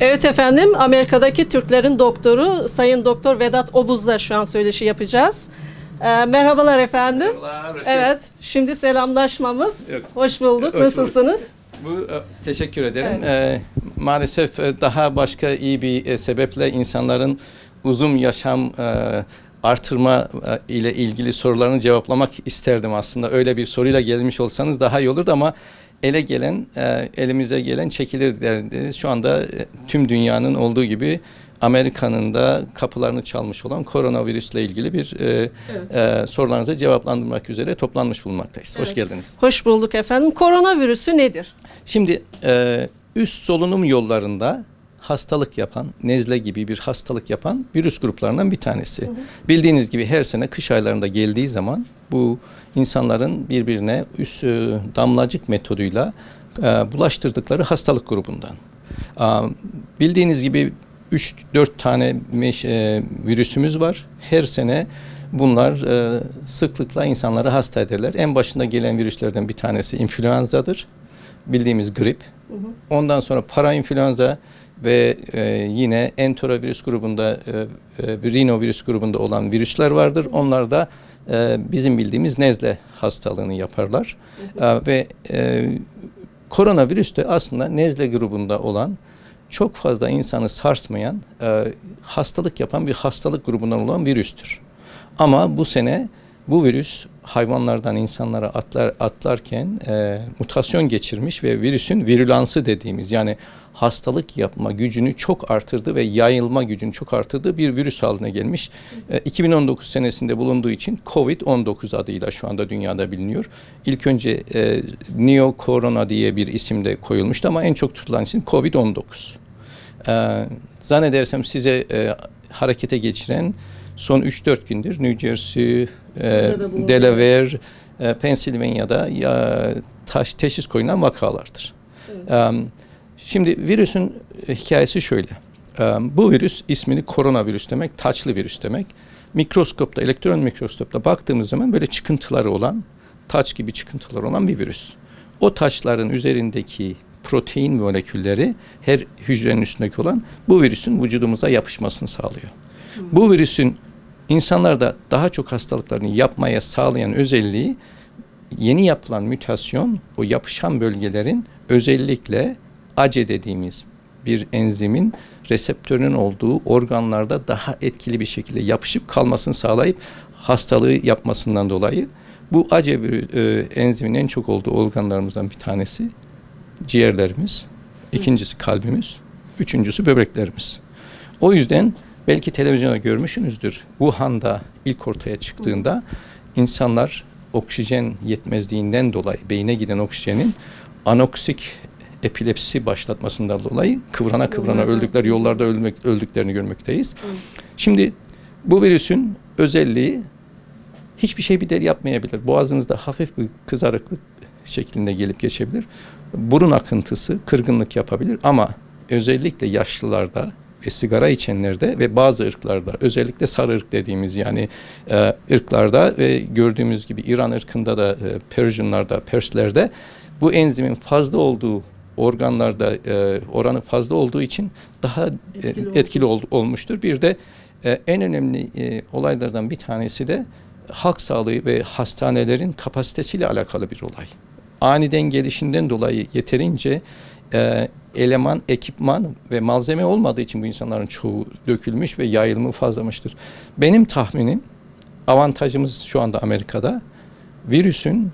Evet efendim, Amerika'daki Türklerin doktoru Sayın Doktor Vedat Obuz'la şu an söyleşi yapacağız. Ee, merhabalar efendim. Merhabalar, Evet, şimdi selamlaşmamız. Yok. Hoş bulduk. Hoş bulduk. Nasılsınız? Bu e, teşekkür ederim. E, maalesef e, daha başka iyi bir e, sebeple insanların uzun yaşam e, artırma ile ilgili sorularını cevaplamak isterdim aslında. Öyle bir soruyla gelmiş olsanız daha iyi olurdu ama ele gelen, e, elimize gelen çekilir deriz. Şu anda e, tüm dünyanın olduğu gibi Amerika'nın da kapılarını çalmış olan koronavirüsle ilgili bir e, e, sorularınızı cevaplandırmak üzere toplanmış bulunmaktayız. Hoş Evet. geldiniz. Hoş bulduk efendim. Koronavirüsü nedir? Şimdi e, üst solunum yollarında hastalık yapan, nezle gibi bir hastalık yapan virüs gruplarından bir tanesi. Bildiğiniz gibi her sene kış aylarında geldiği zaman bu insanların birbirine üst e, damlacık metoduyla e, bulaştırdıkları hastalık grubundan. Bildiğiniz gibi 3-4 tane e, virüsümüz var. Her sene bunlar sıklıkla insanları hasta ederler. En başında gelen virüslerden bir tanesi influenzadır. Bildiğimiz grip. Ondan sonra parainfluenza ve e, yine enterovirüs grubunda, e, e, rinovirüs grubunda olan virüsler vardır. Onlar da e, bizim bildiğimiz nezle hastalığını yaparlar. E, ve e, koronavirüs de aslında nezle grubunda olan çok fazla insanı sarsmayan, e, hastalık yapan bir hastalık grubundan olan virüstür. Ama bu sene bu virüs hayvanlardan insanlara atlar atlarken e, mutasyon geçirmiş ve virüsün virülansı dediğimiz yani hastalık yapma gücünü çok artırdı ve yayılma gücünü çok artırdığı bir virüs haline gelmiş. E, 2019 senesinde bulunduğu için Covid-19 adıyla şu anda dünyada biliniyor. İlk önce e, Neo Corona diye bir isimde koyulmuştu ama en çok tutulan isim Covid-19. Ee, zannedersem size e, harekete geçiren son 3-4 gündür New Jersey, e. Delaware, e, Pennsylvania'da ya, taş teşhis koyulan vakalardır. Ee, şimdi virüsün e, hikayesi şöyle. Ee, bu virüs ismini koronavirüs demek, taçlı virüs demek. Mikroskopta, elektron mikroskopta baktığımız zaman böyle çıkıntıları olan, taç gibi çıkıntılar olan bir virüs. O taçların üzerindeki protein molekülleri her hücrenin üstündeki olan bu virüsün vücudumuza yapışmasını sağlıyor. Bu virüsün insanlarda daha çok hastalıklarını yapmaya sağlayan özelliği yeni yapılan mütasyon o yapışan bölgelerin özellikle ACE dediğimiz bir enzimin reseptörünün olduğu organlarda daha etkili bir şekilde yapışıp kalmasını sağlayıp hastalığı yapmasından dolayı bu ACE e, enzimin en çok olduğu organlarımızdan bir tanesi ciğerlerimiz, ikincisi kalbimiz, üçüncüsü böbreklerimiz. O yüzden belki televizyonda görmüşsünüzdür. Wuhan'da ilk ortaya çıktığında insanlar oksijen yetmezliğinden dolayı beyne giden oksijenin anoksik epilepsi başlatmasından dolayı kıvrana kıvrana Yollarda. öldükler yollarda ölmek, öldüklerini görmekteyiz. Şimdi bu virüsün özelliği hiçbir şey bir deri yapmayabilir. Boğazınızda hafif bir kızarıklık şeklinde gelip geçebilir. Burun akıntısı kırgınlık yapabilir ama özellikle yaşlılarda ve sigara içenlerde ve bazı ırklarda özellikle sarı ırk dediğimiz yani e, ırklarda ve gördüğümüz gibi İran ırkında da e, Persianlarda, Perslerde bu enzimin fazla olduğu organlarda e, oranı fazla olduğu için daha e, Etkili etkili, ol- olmuştur. Bir de e, en önemli e, olaylardan bir tanesi de halk sağlığı ve hastanelerin kapasitesiyle alakalı bir olay. Aniden gelişinden dolayı yeterince e, eleman, ekipman ve malzeme olmadığı için bu insanların çoğu dökülmüş ve yayılımı fazlamıştır. Benim tahminim avantajımız şu anda Amerika'da virüsün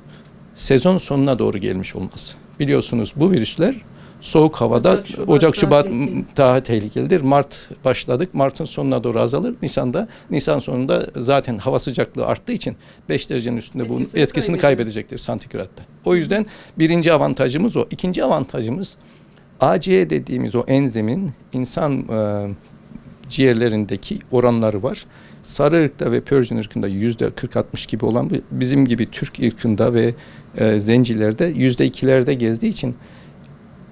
sezon sonuna doğru gelmiş olması. Biliyorsunuz bu virüsler soğuk havada Ocak, Şubat Ocak, daha Şubat tehlikeli. daha tehlikelidir. Mart başladık. Mart'ın sonuna doğru azalır. Nisan'da Nisan sonunda zaten hava sıcaklığı arttığı için 5 derecenin üstünde bunun Etkisini etkisini kaybedecektir santigratta. O yüzden birinci avantajımız o. İkinci avantajımız ACE dediğimiz o enzimin insan e, ciğerlerindeki oranları var. Sarı ırkta ve Persian ırkında yüzde 40-60 gibi olan bizim gibi Türk ırkında ve e, zencilerde yüzde ikilerde gezdiği için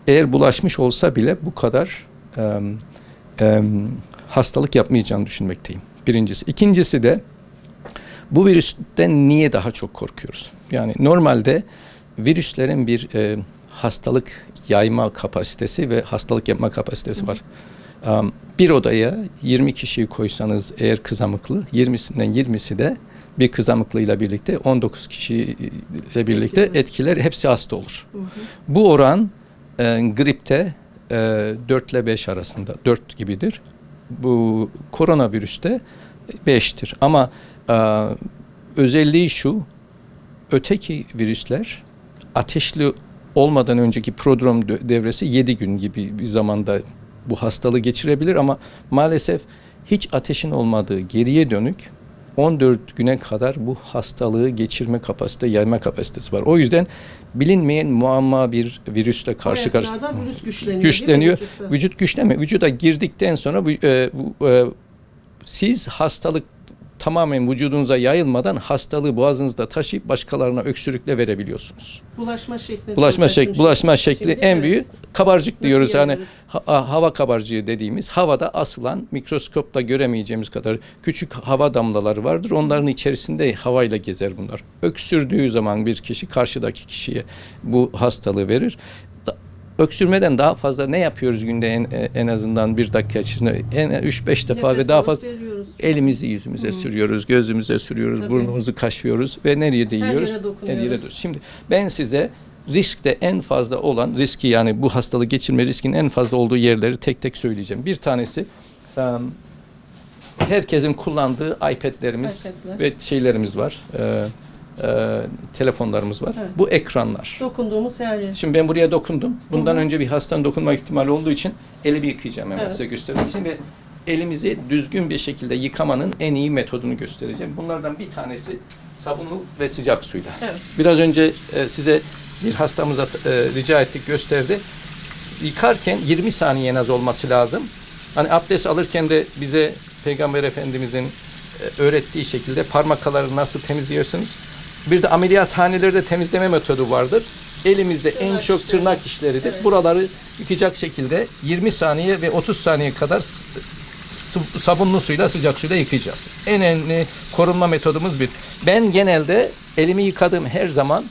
eğer bulaşmış olsa bile bu kadar e, e, hastalık yapmayacağını düşünmekteyim. Birincisi. İkincisi de bu virüsten niye daha çok korkuyoruz? Yani normalde virüslerin bir e, hastalık yayma kapasitesi ve hastalık yapma kapasitesi var. Um, bir odaya 20 kişiyi koysanız eğer kızamıklı 20'sinden 20'si de bir kızamıklıyla birlikte 19 kişiyle birlikte etkiler hepsi hasta olur. Bu oran e, gripte e, 4 ile 5 arasında 4 gibidir. Bu koronavirüste 5'tir. Ama e, özelliği şu öteki virüsler ateşli olmadan önceki prodrom devresi 7 gün gibi bir zamanda bu hastalığı geçirebilir ama maalesef hiç ateşin olmadığı geriye dönük 14 güne kadar bu hastalığı geçirme kapasite, yayma kapasitesi var. O yüzden bilinmeyen muamma bir virüsle karşı karşıya virüs güçleniyor. güçleniyor. Vücut güçlenme. Vücuda girdikten sonra bu- e, e, siz hastalık tamamen vücudunuza yayılmadan hastalığı boğazınızda taşıyıp başkalarına öksürükle verebiliyorsunuz. Bulaşma şekli. Bulaşma şekli, bulaşma şekli Şimdi, en evet. büyük kabarcık Nasıl diyoruz. Yani ha- hava kabarcığı dediğimiz havada asılan mikroskopla göremeyeceğimiz kadar küçük hava damlaları vardır. Onların içerisinde havayla gezer bunlar. Öksürdüğü zaman bir kişi karşıdaki kişiye bu hastalığı verir. Öksürmeden daha fazla ne yapıyoruz günde en, en azından bir dakika içinde? En 3-5 defa Nefes ve daha fazla veriyoruz. elimizi yüzümüze sürüyoruz, gözümüze sürüyoruz, Tabii. burnumuzu kaşıyoruz ve nereye değiyoruz? yere dokunuyoruz. Her yere dur- Şimdi ben size riskte en fazla olan riski yani bu hastalığı geçirme riskinin en fazla olduğu yerleri tek tek söyleyeceğim. Bir tanesi herkesin kullandığı iPad'lerimiz iPad'ler. ve şeylerimiz var. E, telefonlarımız var. Evet. Bu ekranlar. Dokunduğumuz her yer. Şimdi ben buraya dokundum. Bundan Hı hı. önce bir hastanın dokunma ihtimali olduğu için elimi yıkayacağım hemen Evet. size göstermek için ve elimizi düzgün bir şekilde yıkamanın en iyi metodunu göstereceğim. Bunlardan bir tanesi sabunlu ve sıcak suyla. Evet. Biraz önce e, size bir hastamıza e, rica ettik gösterdi. Yıkarken 20 saniye en az olması lazım. Hani abdest alırken de bize Peygamber Efendimizin e, öğrettiği şekilde parmakları nasıl temizliyorsunuz? Bir de ameliyathanelerde temizleme metodu vardır. Elimizde en Tırnak çok işleri. tırnak işleridir. Evet. Buraları yıkayacak şekilde 20 saniye ve 30 saniye kadar sabunlu suyla sıcak suyla yıkayacağız. En önemli korunma metodumuz bir. Ben genelde elimi yıkadığım her zaman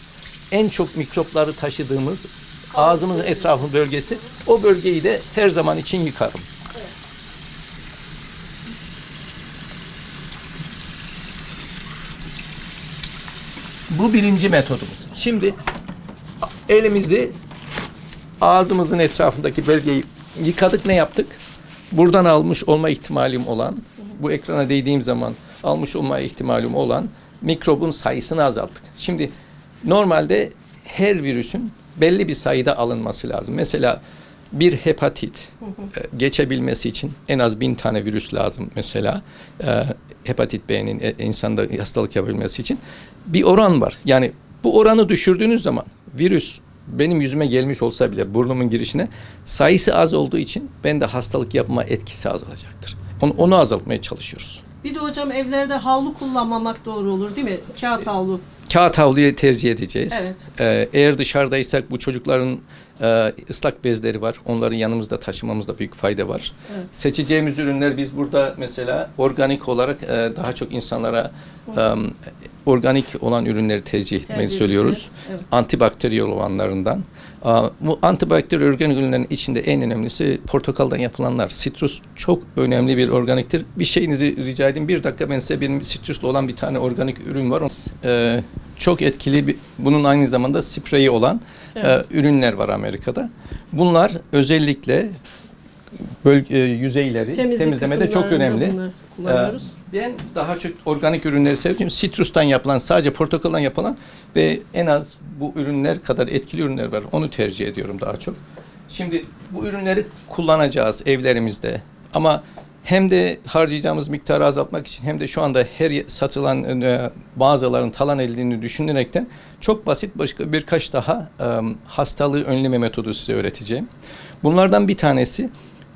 en çok mikropları taşıdığımız ağzımızın etrafı bölgesi o bölgeyi de her zaman için yıkarım. Bu birinci metodumuz. Şimdi elimizi ağzımızın etrafındaki bölgeyi yıkadık ne yaptık? Buradan almış olma ihtimalim olan, bu ekrana değdiğim zaman almış olma ihtimalim olan mikrobun sayısını azalttık. Şimdi normalde her virüsün belli bir sayıda alınması lazım. Mesela bir hepatit e, geçebilmesi için en az bin tane virüs lazım mesela. E, hepatit B'nin e, insanda hastalık yapabilmesi için bir oran var. Yani bu oranı düşürdüğünüz zaman virüs benim yüzüme gelmiş olsa bile burnumun girişine sayısı az olduğu için ben de hastalık yapma etkisi azalacaktır. Onu, onu azaltmaya çalışıyoruz. Bir de hocam evlerde havlu kullanmamak doğru olur değil mi? Kağıt havlu. Kağıt havluyu tercih edeceğiz. Evet. Ee, eğer dışarıdaysak bu çocukların e, ıslak bezleri var. Onları yanımızda taşımamızda büyük fayda var. Evet. Seçeceğimiz ürünler biz burada mesela organik olarak e, daha çok insanlara e, organik olan ürünleri tercih etmeyi Tercih söylüyoruz. Evet. Antibakteriyel olanlarından. Bu antibakteriyel organik ürünlerin içinde en önemlisi portakaldan yapılanlar. Sitrus çok önemli bir organiktir. Bir şeyinizi rica edeyim. Bir dakika ben size benim sitruslu olan bir tane organik ürün var. Ee, çok etkili bir, bunun aynı zamanda spreyi olan Evet. e, ürünler var Amerika'da. Bunlar özellikle böl- e, yüzeyleri Temizlik temizlemede çok önemli. Ee, Ben daha çok organik ürünleri seviyorum. Sitrustan yapılan, sadece portakaldan yapılan ve en az bu ürünler kadar etkili ürünler var. Onu tercih ediyorum daha çok. Şimdi bu ürünleri kullanacağız evlerimizde. Ama hem de harcayacağımız miktarı azaltmak için hem de şu anda her satılan e, mağazaların talan edildiğini düşünerekten çok basit başka birkaç daha e, hastalığı önleme metodu size öğreteceğim. Bunlardan bir tanesi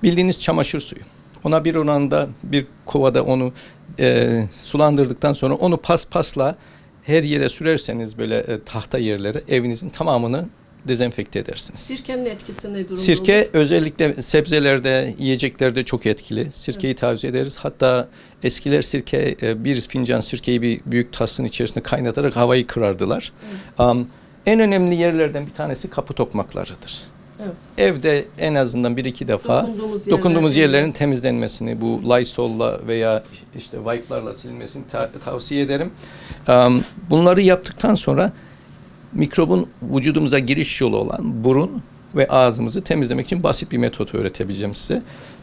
bildiğiniz çamaşır suyu. Ona bir oranda bir kovada onu e, sulandırdıktan sonra onu pas pasla her yere sürerseniz böyle e, tahta yerlere evinizin tamamını dezenfekte edersiniz. Sirkenin etkisi ne durumda Sirke olur? özellikle sebzelerde, yiyeceklerde çok etkili. Sirkeyi tavsiye ederiz. Hatta eskiler sirke, e, bir fincan sirkeyi bir büyük tasın içerisinde kaynatarak havayı kırardılar. Am, en önemli yerlerden bir tanesi kapı tokmaklarıdır. Evet. Evde en azından bir iki defa Dokunduğumuz, dokunduğumuz yerler- yerlerin temizlenmesini, bu Lysol'la veya işte wipe'larla silmesini ta- tavsiye ederim. Am, bunları yaptıktan sonra mikrobun vücudumuza giriş yolu olan burun ve ağzımızı temizlemek için basit bir metot öğretebileceğim size.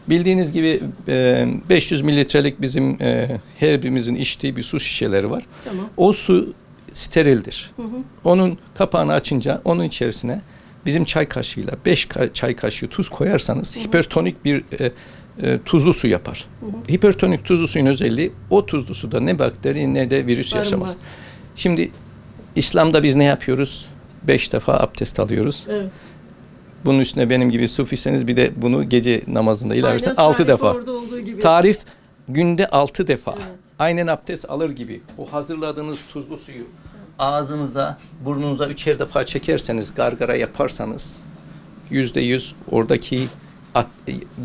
Bildiğiniz gibi e, 500 mililitrelik bizim e, her birimizin içtiği bir su şişeleri var. Tamam. O su sterildir. Hı hı. Onun kapağını açınca onun içerisine bizim çay kaşığıyla 5 çay kaşığı tuz koyarsanız hipertonik bir e, e, tuzlu su yapar. Hipertonik tuzlu suyun özelliği o tuzlu suda ne bakteri ne de virüs yaşamaz. Barınmaz. Şimdi İslam'da biz ne yapıyoruz? Beş defa abdest alıyoruz. Evet. Bunun üstüne benim gibi sufiyseniz bir de bunu gece namazında Aynen altı defa. Tarif günde altı defa. Evet. Aynen abdest alır gibi. O hazırladığınız tuzlu suyu ağzınıza, burnunuza üçer defa çekerseniz, gargara yaparsanız yüzde yüz oradaki at-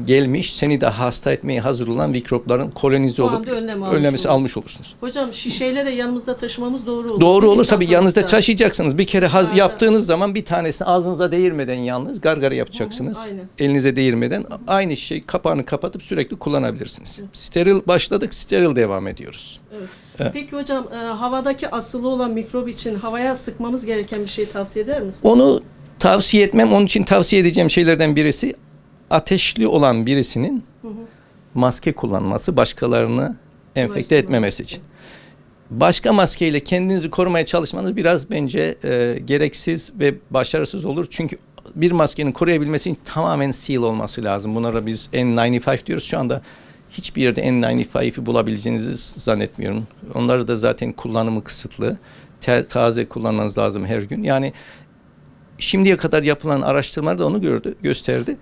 gelmiş, seni de hasta etmeye hazır olan mikropların kolonize olup anda önlem almış önlemesi oluruz. almış olursunuz. Hocam şişeyle de yanımızda taşımamız doğru olur. Doğru olur tabii yanınızda taşıyacaksınız. Bir kere haz Aynen. yaptığınız zaman bir tanesini ağzınıza değirmeden yalnız gargara yapacaksınız. Hı hı, aynen. Elinize değirmeden aynı şey kapağını kapatıp sürekli kullanabilirsiniz. Steril başladık, steril devam ediyoruz. Evet. Evet. Peki hocam e, havadaki asılı olan mikrop için havaya sıkmamız gereken bir şey tavsiye eder misin? Onu tavsiye etmem. Onun için tavsiye edeceğim şeylerden birisi ateşli olan birisinin maske kullanması başkalarını enfekte etmemesi için. Başka maskeyle kendinizi korumaya çalışmanız biraz bence e, gereksiz ve başarısız olur. Çünkü bir maskenin koruyabilmesi için tamamen seal olması lazım. Bunlara biz N95 diyoruz. Şu anda hiçbir yerde N95'i bulabileceğinizi zannetmiyorum. Onları da zaten kullanımı kısıtlı. Te- taze kullanmanız lazım her gün. Yani şimdiye kadar yapılan araştırmalar da onu gördü, gösterdi.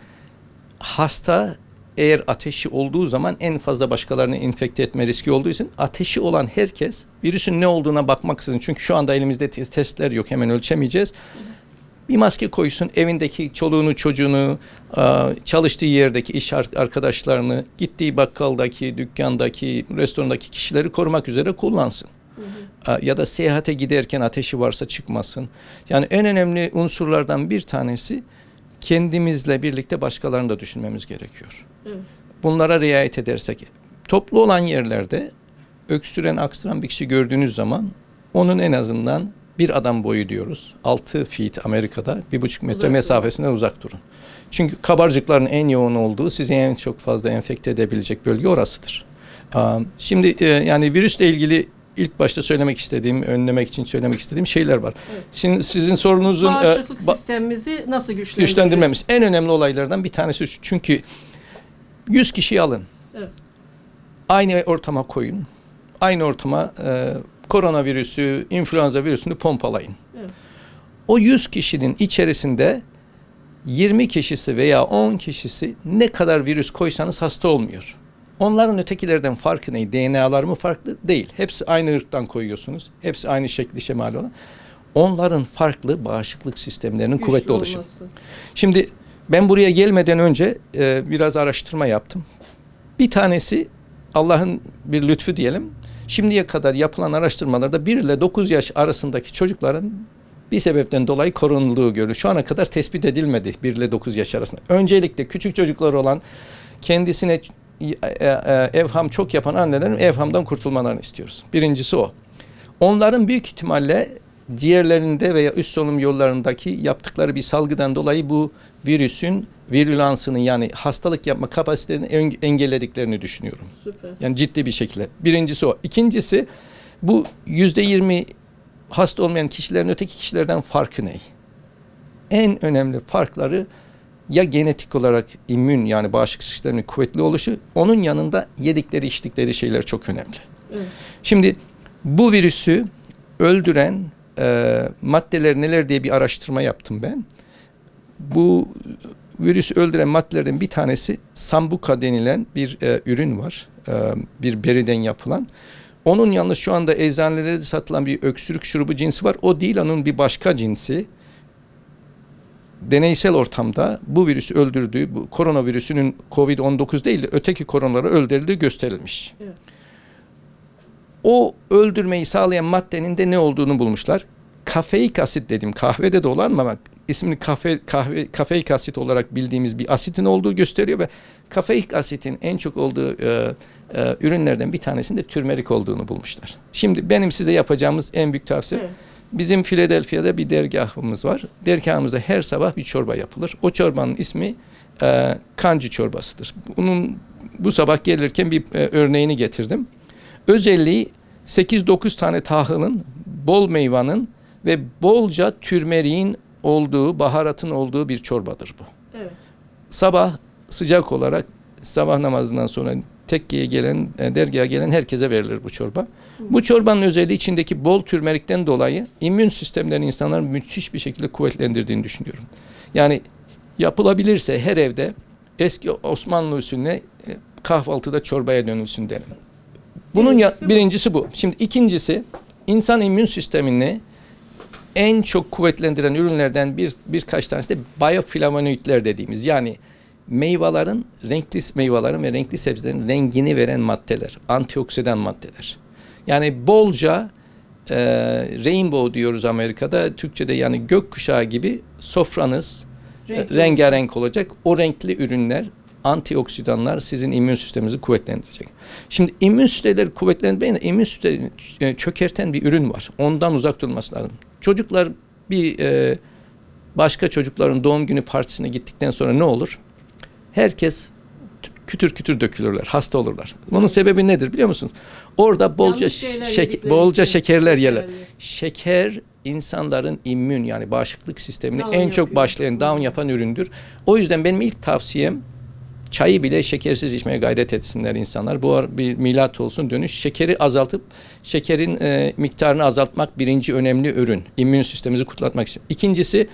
Hasta eğer ateşi olduğu zaman en fazla başkalarını infekte etme riski olduğu için ateşi olan herkes virüsün ne olduğuna bakmaksızın çünkü şu anda elimizde te- testler yok hemen ölçemeyeceğiz. Bir maske koysun evindeki çoluğunu çocuğunu çalıştığı yerdeki iş ar- arkadaşlarını gittiği bakkaldaki dükkandaki restorandaki kişileri korumak üzere kullansın. Ya da seyahate giderken ateşi varsa çıkmasın. Yani en önemli unsurlardan bir tanesi kendimizle birlikte başkalarını da düşünmemiz gerekiyor. Evet. Bunlara riayet edersek toplu olan yerlerde öksüren aksıran bir kişi gördüğünüz zaman onun en azından bir adam boyu diyoruz. 6 feet Amerika'da bir buçuk metre Uzak durun. mesafesinden uzak durun. Çünkü kabarcıkların en yoğun olduğu sizi en çok fazla enfekte edebilecek bölge orasıdır. Şimdi e, yani virüsle ilgili ilk başta söylemek istediğim, önlemek için söylemek istediğim şeyler var. Evet. Şimdi sizin sorunuzun e, Bağışıklık ba- sistemimizi nasıl güçlendiririz? güçlendirmemiz en önemli olaylardan bir tanesi şu. Çünkü 100 kişiyi alın. Evet. Aynı ortama koyun. Aynı ortama e, koronavirüsü, influenza virüsünü pompalayın. Evet. O 100 kişinin içerisinde 20 kişisi veya 10 kişisi ne kadar virüs koysanız hasta olmuyor. Onların ötekilerden farkı ne? DNA'ları mı farklı? Değil. Hepsi aynı ırktan koyuyorsunuz. Hepsi aynı şekli şemali olan. Onların farklı bağışıklık sistemlerinin Güçlü kuvvetli oluşu. olması. Şimdi ben buraya gelmeden önce e, biraz araştırma yaptım. Bir tanesi Allah'ın bir lütfu diyelim. Şimdiye kadar yapılan araştırmalarda 1 ile 9 yaş arasındaki çocukların bir sebepten dolayı korunulduğu görülüyor. Şu ana kadar tespit edilmedi 1 ile 9 yaş arasında. Öncelikle küçük çocuklar olan kendisine evham çok yapan annelerin evhamdan kurtulmalarını istiyoruz. Birincisi o. Onların büyük ihtimalle ciğerlerinde veya üst solunum yollarındaki yaptıkları bir salgıdan dolayı bu virüsün virülansını yani hastalık yapma kapasitelerini en- engellediklerini düşünüyorum. Süper. Yani ciddi bir şekilde. Birincisi o. İkincisi bu yüzde yirmi hasta olmayan kişilerin öteki kişilerden farkı ne? En önemli farkları ya genetik olarak immün yani bağışıklık sisteminin kuvvetli oluşu, onun yanında yedikleri içtikleri şeyler çok önemli. Evet. Şimdi bu virüsü öldüren e, maddeler neler diye bir araştırma yaptım ben. Bu virüsü öldüren maddelerden bir tanesi sambuka denilen bir e, ürün var. E, bir beriden yapılan. Onun yalnız şu anda eczanelerde satılan bir öksürük şurubu cinsi var. O değil onun bir başka cinsi. Deneysel ortamda bu virüsü öldürdüğü, bu koronavirüsünün COVID-19 değil de öteki koronaları öldürüldüğü gösterilmiş. Evet. O öldürmeyi sağlayan maddenin de ne olduğunu bulmuşlar. Kafeik asit dedim kahvede de olan ama ismini kafe, kahve, kafeik asit olarak bildiğimiz bir asitin olduğu gösteriyor ve kafeik asitin en çok olduğu e, e, ürünlerden bir tanesinde türmerik olduğunu bulmuşlar. Şimdi benim size yapacağımız en büyük tavsiye Evet. Bizim Philadelphia'da bir dergahımız var. Dergahımızda her sabah bir çorba yapılır. O çorbanın ismi e, kancı çorbasıdır. Bunun bu sabah gelirken bir e, örneğini getirdim. Özelliği 8-9 tane tahılın, bol meyvanın ve bolca türmeriğin olduğu, baharatın olduğu bir çorbadır bu. Evet. Sabah sıcak olarak sabah namazından sonra tekkeye gelen, e, dergaha gelen herkese verilir bu çorba. Bu çorbanın özelliği içindeki bol türmerikten dolayı immün sistemlerini insanların müthiş bir şekilde kuvvetlendirdiğini düşünüyorum. Yani yapılabilirse her evde eski Osmanlı usulüne e, kahvaltıda çorbaya dönülsün derim. Bunun ya, Birincisi bu. birincisi bu. Şimdi ikincisi insan immün sistemini en çok kuvvetlendiren ürünlerden bir birkaç tanesi de bioflavonoidler dediğimiz yani meyvelerin renkli meyvelerin ve renkli sebzelerin rengini veren maddeler, antioksidan maddeler. Yani bolca e, rainbow diyoruz Amerika'da, Türkçe'de yani gökkuşağı gibi sofranız e, Renkli rengarenk olacak. O renkli ürünler, antioksidanlar sizin immün sisteminizi kuvvetlendirecek. Şimdi immün sistemleri kuvvetlendirmeyin, immün e, çökerten bir ürün var. Ondan uzak durması lazım. Çocuklar bir e, başka çocukların doğum günü partisine gittikten sonra ne olur? Herkes kütür kütür dökülürler, hasta olurlar. Bunun sebebi nedir biliyor musunuz? Orada bolca şek- bolca şekerler yerler. Şeker insanların immün yani bağışıklık sistemini Down en çok başlayan, down yapan üründür. O yüzden benim ilk tavsiyem çayı bile şekersiz içmeye gayret etsinler insanlar. Bu bir milat olsun dönüş. Şekeri azaltıp şekerin e, miktarını azaltmak birinci önemli ürün. İmmün sistemimizi kutlatmak için. İkincisi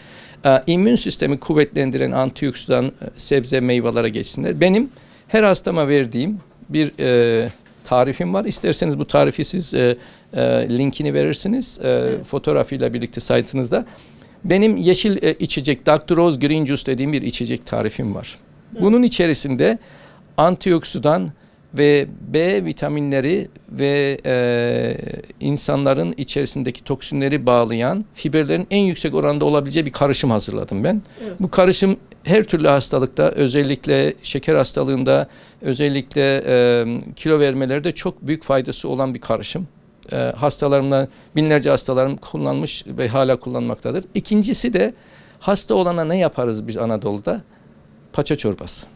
immün sistemi kuvvetlendiren antioksidan e, sebze meyvelere geçsinler. Benim her hastama verdiğim bir e, tarifim var. İsterseniz bu tarifi siz e, e, linkini verirsiniz e, Evet. fotoğrafıyla birlikte saytınızda. Benim yeşil e, içecek Dr. Rose Green Juice dediğim bir içecek tarifim var. Bunun içerisinde antioksidan ve B vitaminleri ve e, insanların içerisindeki toksinleri bağlayan fiberlerin en yüksek oranda olabileceği bir karışım hazırladım ben. Evet. Bu karışım her türlü hastalıkta özellikle şeker hastalığında özellikle e, kilo vermelerde çok büyük faydası olan bir karışım. E, hastalarımla binlerce hastalarım kullanmış ve hala kullanmaktadır. İkincisi de hasta olana ne yaparız biz Anadolu'da? Paça çorbası.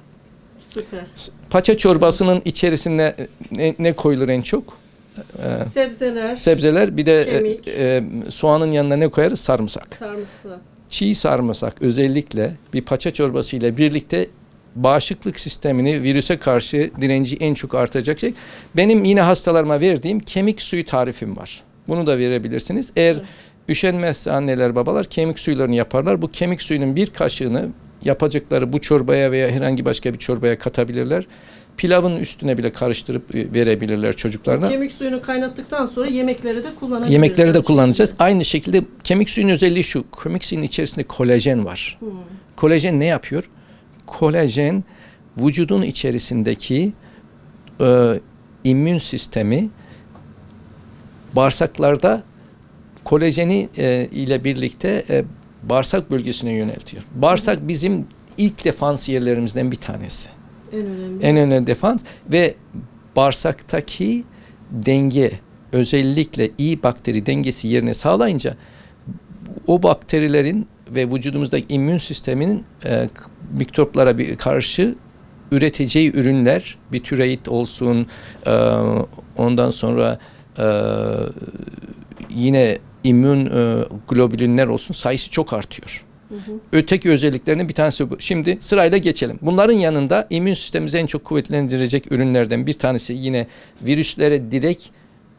Süper. Paça çorbasının içerisine ne, ne koyulur en çok? E, Sebzeler, sebzeler bir de e, Kemik. e, soğanın yanına ne koyarız? Sarımsak. sarımsak. çiğ sarımsak özellikle bir paça çorbası ile birlikte bağışıklık sistemini virüse karşı direnci en çok artıracak şey. Benim yine hastalarıma verdiğim kemik suyu tarifim var. Bunu da verebilirsiniz. Eğer Evet. üşenmezse anneler babalar kemik suylarını yaparlar. Bu kemik suyunun bir kaşığını yapacakları bu çorbaya veya herhangi başka bir çorbaya katabilirler. Pilavın üstüne bile karıştırıp e, verebilirler çocuklarına. Kemik suyunu kaynattıktan sonra yemekleri de kullanabiliriz. Yemekleri de kullanacağız. şekilde. Aynı şekilde kemik suyunun özelliği şu. Kemik suyunun içerisinde kolajen var. Hmm. Kolajen ne yapıyor? Kolajen vücudun içerisindeki e, immün sistemi bağırsaklarda kolajeni e, ile birlikte e, bağırsak bölgesine yöneltiyor. Bağırsak bizim ilk defans yerlerimizden bir tanesi. En önemli. En önemli defans ve bağırsaktaki denge özellikle iyi bakteri dengesi yerine sağlayınca o bakterilerin ve vücudumuzdaki immün sisteminin e, mikroplara bir karşı üreteceği ürünler bir türeit olsun e, ondan sonra e, yine immün e, globülinler olsun sayısı çok artıyor. Hı hı. Öteki özelliklerinin bir tanesi bu. Şimdi sırayla geçelim. Bunların yanında immün sistemimizi en çok kuvvetlendirecek ürünlerden bir tanesi yine virüslere direkt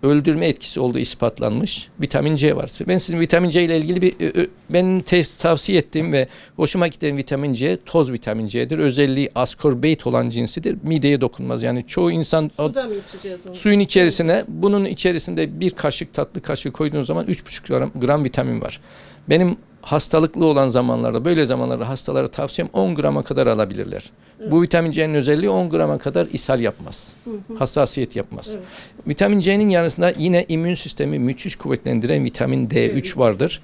öldürme etkisi olduğu ispatlanmış vitamin C var. Ben sizin vitamin C ile ilgili bir ö- ö- benim test tavsiye ettiğim ve hoşuma giden vitamin C toz vitamin C'dir. Özelliği ascorbate olan cinsidir. Mideye dokunmaz. Yani çoğu insan o- suyun içerisine bunun içerisinde bir kaşık tatlı kaşığı koyduğunuz zaman 3,5 gram, gram vitamin var. Benim hastalıklı olan zamanlarda böyle zamanlarda hastalara tavsiyem 10 grama kadar alabilirler. Bu vitamin C'nin özelliği 10 grama kadar ishal yapmaz. Hı hı. Hassasiyet yapmaz. Evet. Vitamin C'nin yanısında yine immün sistemi müthiş kuvvetlendiren vitamin D3 Evet. vardır.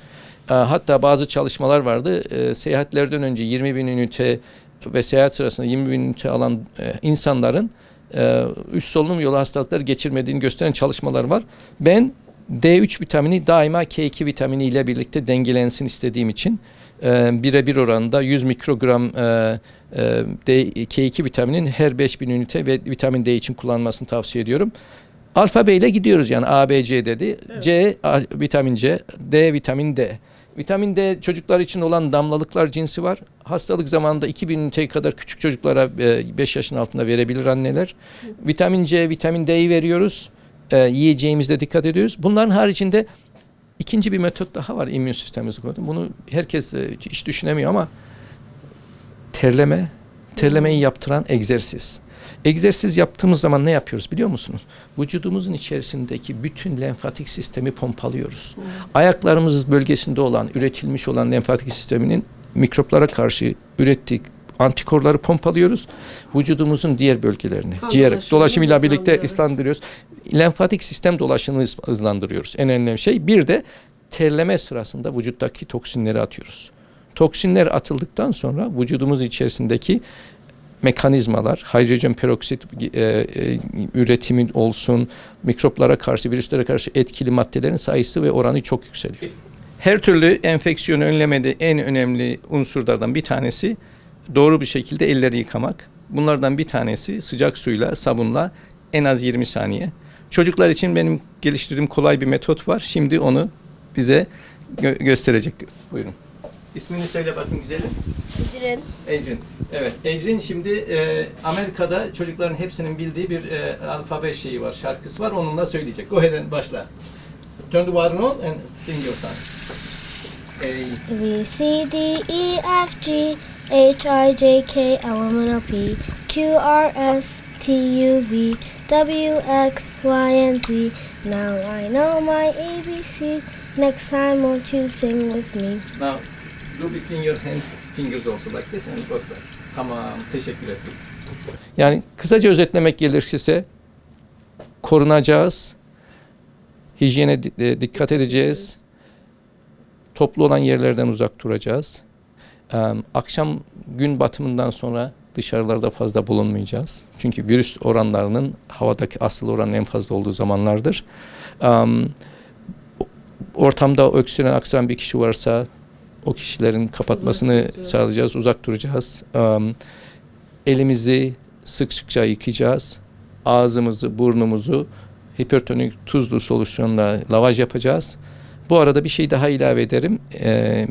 E, hatta bazı çalışmalar vardı. E, seyahatlerden önce 20 bin ünite ve seyahat sırasında 20 bin ünite alan e, insanların e, üst solunum yolu hastalıkları geçirmediğini gösteren çalışmalar var. Ben D3 vitamini daima K2 vitamini ile birlikte dengelensin istediğim için e, birebir oranında 100 mikrogram e, e, D, K2 vitaminin her 5000 ünite ve vitamin D için kullanmasını tavsiye ediyorum. Alfabeyle gidiyoruz yani A, B, C dedi. C, A, vitamin C, D, vitamin D. Vitamin D çocuklar için olan damlalıklar cinsi var. Hastalık zamanında 2000 ünite kadar küçük çocuklara 5 yaşın altında verebilir anneler. Vitamin C, vitamin D'yi veriyoruz. E, yiyeceğimizde dikkat ediyoruz. Bunların haricinde ikinci bir metot daha var immün sistemimizi korudu. Bunu herkes e, hiç düşünemiyor ama terleme, terlemeyi yaptıran egzersiz. Egzersiz yaptığımız zaman ne yapıyoruz biliyor musunuz? Vücudumuzun içerisindeki bütün lenfatik sistemi pompalıyoruz. Ayaklarımız bölgesinde olan, üretilmiş olan lenfatik sisteminin mikroplara karşı ürettiği antikorları pompalıyoruz. Vücudumuzun diğer bölgelerini, Kan ciğer dolaşımıyla birlikte ıslandırıyoruz. Lenfatik sistem dolaşımını hız- hızlandırıyoruz. En önemli şey. Bir de terleme sırasında vücuttaki toksinleri atıyoruz. Toksinler atıldıktan sonra vücudumuz içerisindeki mekanizmalar, hidrojen peroksit e, e, üretimin olsun, mikroplara karşı, virüslere karşı etkili maddelerin sayısı ve oranı çok yükseliyor. Her türlü enfeksiyonu önlemede en önemli unsurlardan bir tanesi doğru bir şekilde elleri yıkamak. Bunlardan bir tanesi sıcak suyla, sabunla en az 20 saniye. Çocuklar için benim geliştirdiğim kolay bir metot var. Şimdi onu bize gö- gösterecek. Buyurun. İsmini söyle bakın güzelim. Ecrin. Ecrin. Evet. Ecrin şimdi e, Amerika'da çocukların hepsinin bildiği bir e, alfabe şeyi var, şarkısı var. Onunla söyleyecek. Go ahead and başla. Turn the water on and sing your song. A, B, C, D, E, F, G, H, I, J, K, L, M, N, O, P, Q, R, S, T, U, V, W, X, Y, and Z. Now I know my ABCs. Next time, won't you sing with me? now do between your hands, fingers also like this and both sides. Tamam. Teşekkür ederim. Yani kısaca özetlemek gerekirse korunacağız. Hijyene e, dikkat edeceğiz. Toplu olan yerlerden uzak duracağız. Akşam gün batımından sonra dışarılarda fazla bulunmayacağız. Çünkü virüs oranlarının havadaki asıl oranın en fazla olduğu zamanlardır. Ortamda öksüren aksaran bir kişi varsa o kişilerin kapatmasını sağlayacağız, uzak duracağız. Elimizi sık sıkça yıkayacağız. Ağzımızı, burnumuzu hipertonik tuzlu solüsyonla lavaj yapacağız. Bu arada bir şey daha ilave ederim. Ee,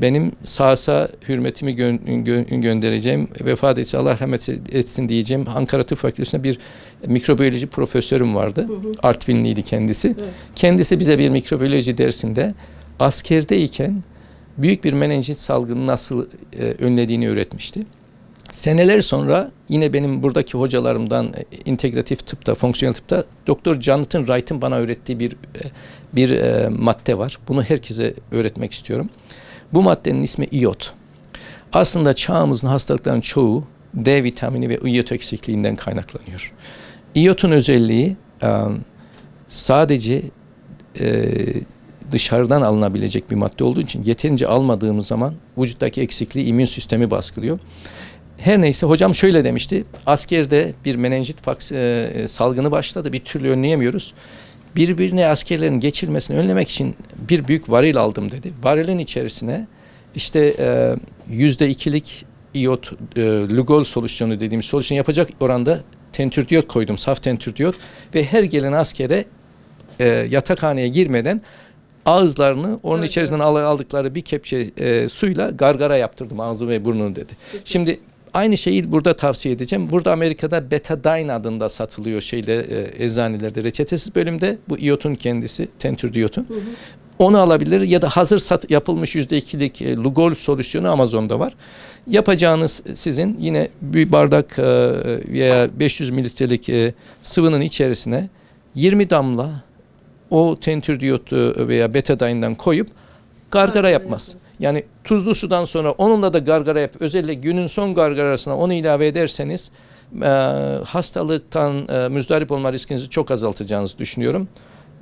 benim sağsa hürmetimi gö- gö- göndereceğim, vefat etse Allah rahmet etsin diyeceğim. Ankara Tıp Fakültesi'nde bir mikrobiyoloji profesörüm vardı. Artvinliydi kendisi. Evet. Kendisi bize bir mikrobiyoloji dersinde askerdeyken büyük bir menenjit salgını nasıl e, önlediğini öğretmişti. Seneler sonra yine benim buradaki hocalarımdan e, integratif tıpta, fonksiyonel tıpta Doktor Jonathan Wright'ın bana öğrettiği bir e, bir e, madde var. Bunu herkese öğretmek istiyorum. Bu maddenin ismi iyot. Aslında çağımızın hastalıkların çoğu D vitamini ve iyot eksikliğinden kaynaklanıyor. İyotun özelliği sadece dışarıdan alınabilecek bir madde olduğu için yeterince almadığımız zaman vücuttaki eksikliği immün sistemi baskılıyor. Her neyse hocam şöyle demişti. Askerde bir menenjit salgını başladı. Bir türlü önleyemiyoruz. Birbirine askerlerin geçirmesini önlemek için bir büyük varil aldım dedi. Varilin içerisine işte e, yüzde ikilik iyot, e, lugol solüsyonu dediğimiz solüsyon yapacak oranda tentürdiyot koydum. Saf tentürdiyot ve her gelen askere e, yatakhaneye girmeden ağızlarını onun Evet, içerisinden al- aldıkları bir kepçe e, suyla gargara yaptırdım ağzı ve burnunu dedi. Şimdi aynı şeyi burada tavsiye edeceğim. Burada Amerika'da betadine adında satılıyor şeyde e, eczanelerde reçetesiz bölümde bu iyotun kendisi tentürdiyotun. Onu alabilir ya da hazır sat yapılmış yüzde ikilik e, Lugol solüsyonu Amazon'da var. Yapacağınız sizin yine bir bardak e, veya 500 mililitrelik e, sıvının içerisine 20 damla o tentürdiyotu veya betadine'den koyup gargara Gargara yapmaz. Yani tuzlu sudan sonra onunla da gargara yap. Özellikle günün son gargarasına onu ilave ederseniz e, hastalıktan e, müzdarip olma riskinizi çok azaltacağınızı düşünüyorum.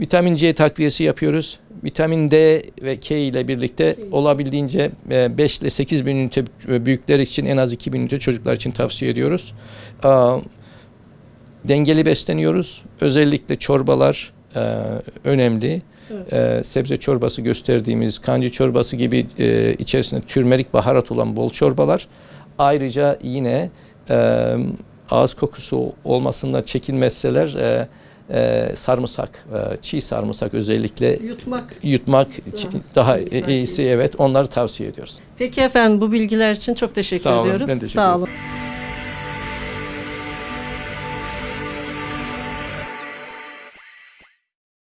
Vitamin C takviyesi yapıyoruz. Vitamin D ve K ile birlikte olabildiğince 5 ile 8 bin ünite e, büyükler için en az 2 bin ünite çocuklar için tavsiye ediyoruz. Aa, Dengeli besleniyoruz. Özellikle çorbalar e, önemli. Evet. E, sebze çorbası gösterdiğimiz kancı çorbası gibi e, içerisinde türmerik baharat olan bol çorbalar. Ayrıca yine e, ağız kokusu olmasında çekinmezseler e, e, sarımsak, e, çiğ sarımsak özellikle Yutmak. yutmak daha sanki. iyisi evet onları tavsiye ediyoruz. Peki efendim bu bilgiler için çok teşekkür Sağ olun, ediyoruz. ben teşekkür Sağ olun.